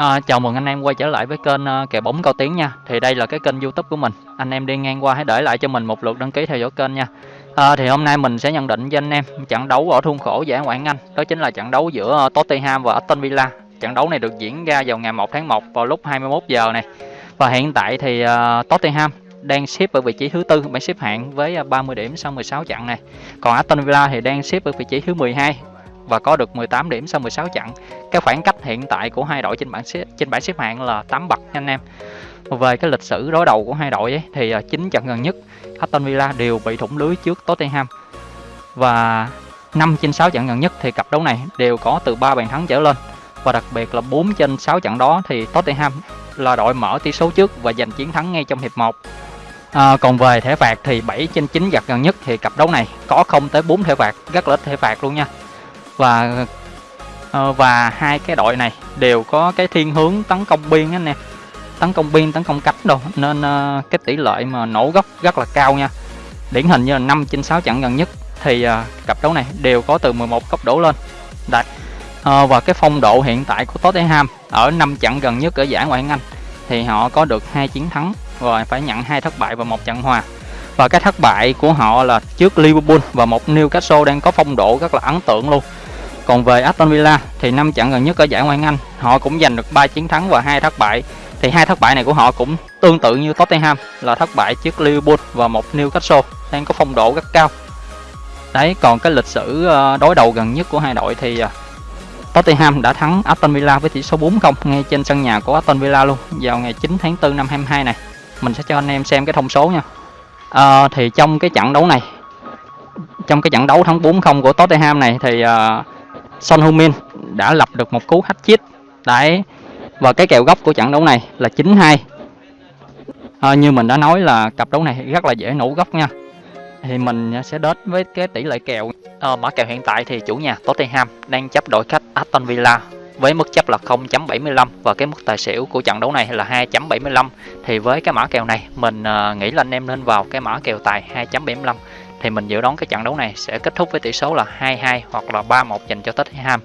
À, chào mừng anh em quay trở lại với kênh ờ, uh, kèo bóng cao tiếng nha. Thì đây là cái kênh youtube của mình. Anh em đi ngang qua hãy để lại cho mình một lượt đăng ký theo dõi kênh nha. À, Thì hôm nay mình sẽ nhận định cho anh em trận đấu ở thung khổ giải Ngoại Anh. Đó chính là trận đấu giữa uh, Tottenham và Aston Villa. Trận đấu này được diễn ra vào ngày 1 tháng 1 vào lúc 21 giờ này. Và hiện tại thì uh, Tottenham đang xếp ở vị trí thứ tư bảng xếp hạng với 30 điểm sau 16 trận này. Còn Aston Villa thì đang xếp ở vị trí thứ 12 và có được 18 điểm sau 16 trận. Cái khoảng cách hiện tại của hai đội trên bảng xếp trên bảng xếp hạng là 8 bậc nha anh em. Về cái lịch sử đối đầu của hai đội ấy, thì à, 9 trận gần nhất Aston Villa đều bị thủng lưới trước Tottenham. Và 5 trên 6 trận gần nhất thì cặp đấu này đều có từ 3 bàn thắng trở lên. Và đặc biệt là 4 trên 6 trận đó thì Tottenham là đội mở tỷ số trước và giành chiến thắng ngay trong hiệp 1. À, còn về thẻ phạt thì 7 trên 9 giật gần nhất thì cặp đấu này có không tới 4 thẻ phạt, rất là ít thẻ phạt luôn nha và ờ, và hai cái đội này đều có cái thiên hướng tấn công biên anh em. Tấn công biên, tấn công cánh đâu nên ờ, cái tỷ lệ mà nổ góc rất là cao nha. Điển hình như là 5 trên 6 trận gần nhất thì ờ, cặp đấu này đều có từ 11 cấp đổ lên. Đấy. Và cái phong độ hiện tại của Tottenham ở 5 trận gần nhất ở giải Ngoại hạng Anh thì họ có được hai chiến thắng rồi phải nhận hai thất bại và một trận hòa. Và cái thất bại của họ là trước Liverpool và một Newcastle đang có phong độ rất là ấn tượng luôn còn về Aston Villa thì năm trận gần nhất ở giải Ngoại Anh, họ cũng giành được 3 chiến thắng và hai thất bại. Thì hai thất bại này của họ cũng tương tự như Tottenham là thất bại trước Liverpool và một Newcastle đang có phong độ rất cao. Đấy, còn cái lịch sử ờ, đối đầu gần nhất của hai đội thì ờ, Tottenham đã thắng Aston Villa với tỷ số 4-0 ngay trên sân nhà của Aston Villa luôn vào ngày 9 tháng 4 năm 22 này. Mình sẽ cho anh em xem cái thông số nha. À, thì trong cái trận đấu này trong cái trận đấu thắng 4-0 của Tottenham này thì uh, Son Heung-min đã lập được một cú hat-trick. Đấy và cái kèo góc của trận đấu này là 9-2 à, ờ, như mình đã nói là cặp đấu này rất là dễ nổ góc nha. Thì mình sẽ đến với cái tỷ lệ kèo. À, mã kèo hiện tại thì chủ nhà Tottenham đang chấp đội khách Aston Villa với mức chấp là 0.75 và cái mức tài xỉu của trận đấu này là 2.75 thì với cái mã kèo này mình ờ, nghĩ là anh em nên vào cái mã kèo tài 2.75 thì mình dự đoán cái trận đấu này sẽ kết thúc với tỷ số là 2-2 hoặc là 3-1 dành cho Tottenham.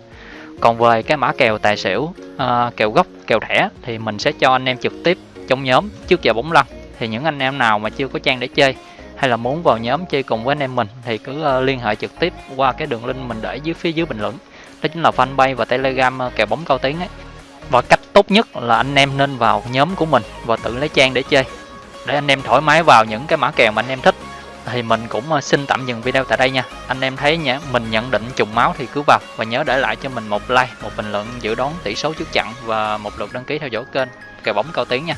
Còn về cái mã kèo tài xỉu, uh, kèo gốc, kèo thẻ thì mình sẽ cho anh em trực tiếp trong nhóm trước giờ bóng lăn. Thì những anh em nào mà chưa có trang để chơi hay là muốn vào nhóm chơi cùng với anh em mình thì cứ uh, liên hệ trực tiếp qua cái đường link mình để dưới phía dưới bình luận. Đó chính là fanpage và telegram ờ, kèo bóng cao tiếng ấy. Và cách tốt nhất là anh em nên vào nhóm của mình và tự lấy trang để chơi để anh em thoải mái vào những cái mã kèo mà anh em thích thì mình cũng ờ, xin tạm dừng video tại đây nha. Anh em thấy nhé mình nhận định trùng máu thì cứ vào và nhớ để lại cho mình một like, một bình luận, dự đoán tỷ số trước trận và một lượt đăng ký theo dõi kênh. Kèo bóng cao tiếng nha.